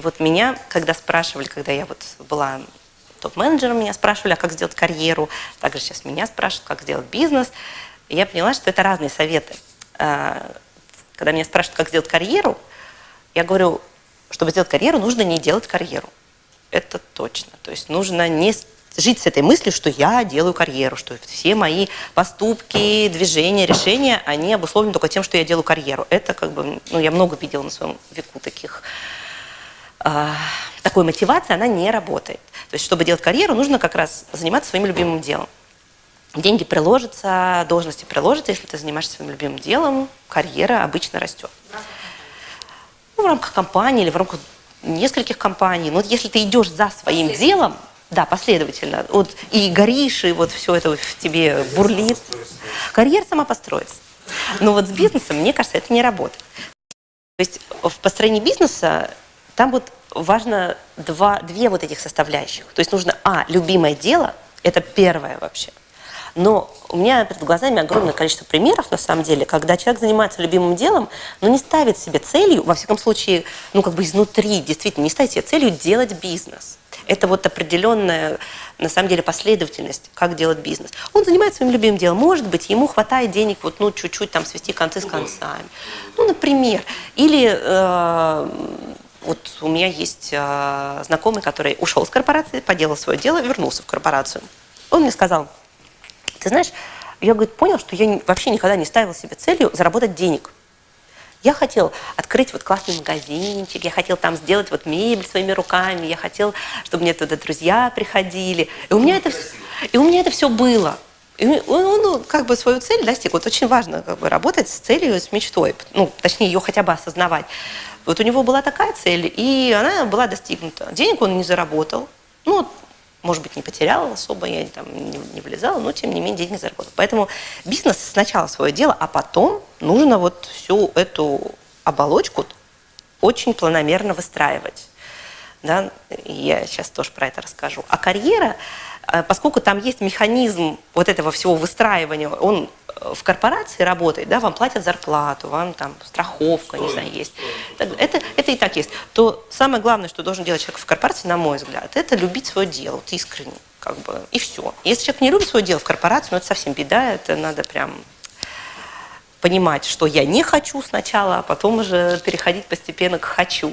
И вот меня, когда спрашивали, когда я вот была топ-менеджером, меня спрашивали, а как сделать карьеру, также сейчас меня спрашивают, как сделать бизнес, я поняла, что это разные советы. А, когда меня спрашивают, как сделать карьеру, я говорю, чтобы сделать карьеру, нужно не делать карьеру. Это точно. То есть нужно не жить с этой мыслью, что я делаю карьеру, что все мои поступки, движения, решения, они обусловлены только тем, что я делаю карьеру. Это как бы, ну, я много видела на своем веку таких, такой мотивации, она не работает. То есть, чтобы делать карьеру, нужно как раз заниматься своим любимым делом. Деньги приложатся, должности приложатся, если ты занимаешься своим любимым делом, карьера обычно растет. Ну, в рамках компании или в рамках нескольких компаний. Но вот если ты идешь за своим делом, да, последовательно. Вот и горишь, и вот все это в тебе бурлит. Карьера сама построится. Но вот с бизнесом, мне кажется, это не работает. То есть в построении бизнеса там вот важно два, две вот этих составляющих. То есть нужно, а, любимое дело, это первое вообще. Но у меня перед глазами огромное количество примеров, на самом деле, когда человек занимается любимым делом, но не ставит себе целью, во всяком случае, ну как бы изнутри, действительно, не ставит себе целью делать бизнес. Это вот определенная, на самом деле, последовательность, как делать бизнес. Он занимается своим любимым делом. Может быть, ему хватает денег вот, ну, чуть-чуть там свести концы с концами. Ну, например. Или э, вот у меня есть э, знакомый, который ушел из корпорации, поделал свое дело, вернулся в корпорацию. Он мне сказал, ты знаешь, я говорит, понял, что я вообще никогда не ставил себе целью заработать денег. Я хотел открыть вот классный магазинчик, я хотел там сделать вот мебель своими руками, я хотел, чтобы мне туда друзья приходили. И у меня это, и у меня это все было. И он, он ну, как бы свою цель достиг. Вот очень важно как бы, работать с целью, с мечтой. Ну, точнее, ее хотя бы осознавать. Вот у него была такая цель, и она была достигнута. Денег он не заработал. Ну, может быть, не потерял особо, я там не, не влезала, но тем не менее деньги заработал. Поэтому бизнес сначала свое дело, а потом нужно вот всю эту оболочку очень планомерно выстраивать. Да? Я сейчас тоже про это расскажу. А карьера, э, поскольку там есть механизм вот этого всего выстраивания, он в корпорации работает, да, вам платят зарплату, вам там страховка, не знаю, есть. Это, это и так есть. То самое главное, что должен делать человек в корпорации, на мой взгляд, это любить свое дело, вот искренне, как бы, и все. Если человек не любит свое дело в корпорации, ну это совсем беда, это надо прям понимать, что я не хочу сначала, а потом уже переходить постепенно к хочу.